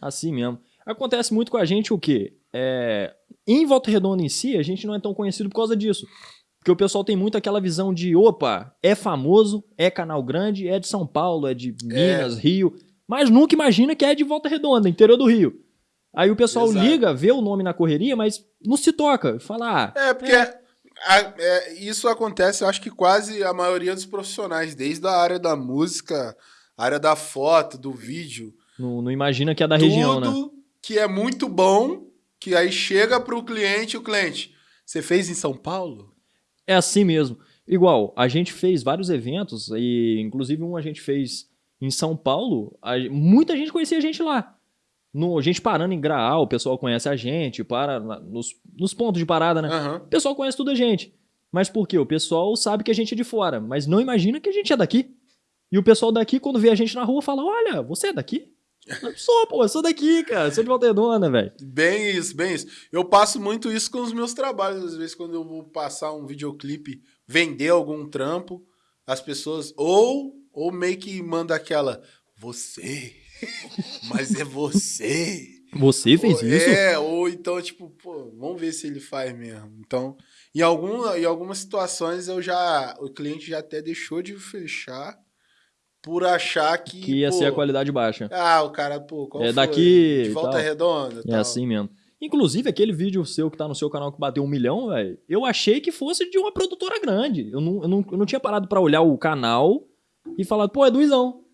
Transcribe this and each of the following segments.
Assim mesmo. Acontece muito com a gente o quê? É, em Volta Redonda em si, a gente não é tão conhecido por causa disso. Porque o pessoal tem muito aquela visão de, opa, é famoso, é canal grande, é de São Paulo, é de Minas, é. Rio, mas nunca imagina que é de Volta Redonda, interior do Rio. Aí o pessoal Exato. liga, vê o nome na correria, mas não se toca. Fala, ah, É, porque é. A, é, isso acontece, eu acho que quase a maioria dos profissionais, desde a área da música, área da foto, do vídeo. Não, não imagina que é da região, né? Tudo que é muito bom, que aí chega para o cliente, o cliente, você fez em São Paulo? É assim mesmo. Igual, a gente fez vários eventos, e inclusive um a gente fez em São Paulo, a, muita gente conhecia a gente lá. No, a gente parando em Graal, o pessoal conhece a gente, para nos, nos pontos de parada, né? Uhum. O pessoal conhece tudo a gente. Mas por quê? O pessoal sabe que a gente é de fora, mas não imagina que a gente é daqui. E o pessoal daqui, quando vê a gente na rua, fala: Olha, você é daqui? Eu sou, pô, eu sou daqui, cara. Sou de Valdedona, velho. Bem isso, bem isso. Eu passo muito isso com os meus trabalhos. Às vezes, quando eu vou passar um videoclipe, vender algum trampo, as pessoas. Ou, ou meio que manda aquela. Você. Mas é você. Você fez ou, isso? É, ou então, tipo, pô, vamos ver se ele faz mesmo. Então, em, algum, em algumas situações eu já. O cliente já até deixou de fechar por achar que. Que ia pô, ser a qualidade baixa. Ah, o cara, pô, qual é foi? daqui. De volta tal. redonda. É tal. assim mesmo. Inclusive, aquele vídeo seu que tá no seu canal que bateu um milhão, velho, eu achei que fosse de uma produtora grande. Eu não, eu não, eu não tinha parado para olhar o canal e falar, pô, é do Izão.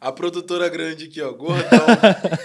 A produtora grande aqui, ó, gordão.